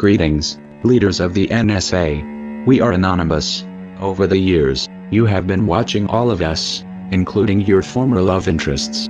Greetings, leaders of the NSA. We are anonymous. Over the years, you have been watching all of us, including your former love interests.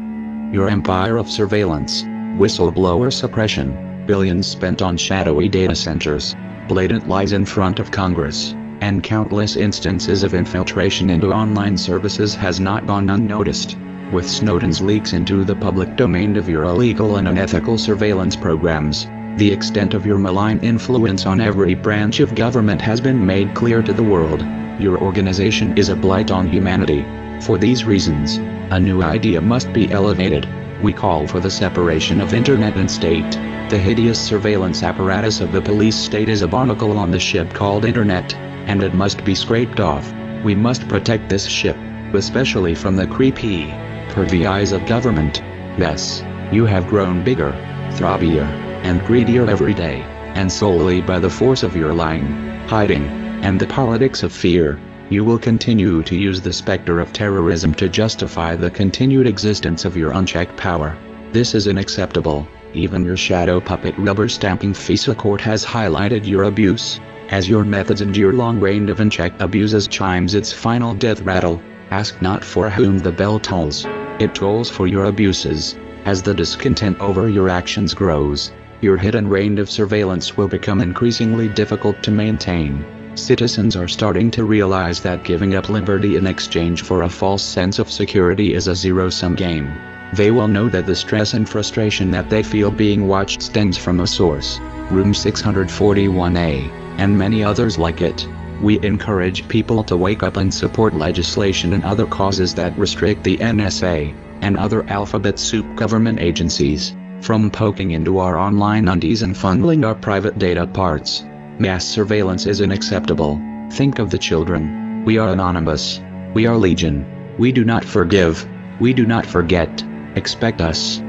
Your empire of surveillance, whistleblower suppression, billions spent on shadowy data centers, blatant lies in front of Congress, and countless instances of infiltration into online services has not gone unnoticed. With Snowden's leaks into the public domain of your illegal and unethical surveillance programs, the extent of your malign influence on every branch of government has been made clear to the world. Your organization is a blight on humanity. For these reasons, a new idea must be elevated. We call for the separation of internet and state. The hideous surveillance apparatus of the police state is a barnacle on the ship called internet, and it must be scraped off. We must protect this ship, especially from the creepy, pervy eyes of government. Yes, you have grown bigger, throbbier, and greedier every day, and solely by the force of your lying, hiding, and the politics of fear, you will continue to use the specter of terrorism to justify the continued existence of your unchecked power. This is unacceptable. Even your shadow puppet rubber stamping FISA court has highlighted your abuse. As your methods and your long reign of unchecked abuses chimes its final death rattle, ask not for whom the bell tolls. It tolls for your abuses. As the discontent over your actions grows, your hidden reign of surveillance will become increasingly difficult to maintain. Citizens are starting to realize that giving up liberty in exchange for a false sense of security is a zero-sum game. They will know that the stress and frustration that they feel being watched stems from a source, Room 641A, and many others like it. We encourage people to wake up and support legislation and other causes that restrict the NSA, and other alphabet soup government agencies, from poking into our online undies and funneling our private data parts. Mass surveillance is unacceptable. Think of the children. We are anonymous. We are legion. We do not forgive. We do not forget. Expect us.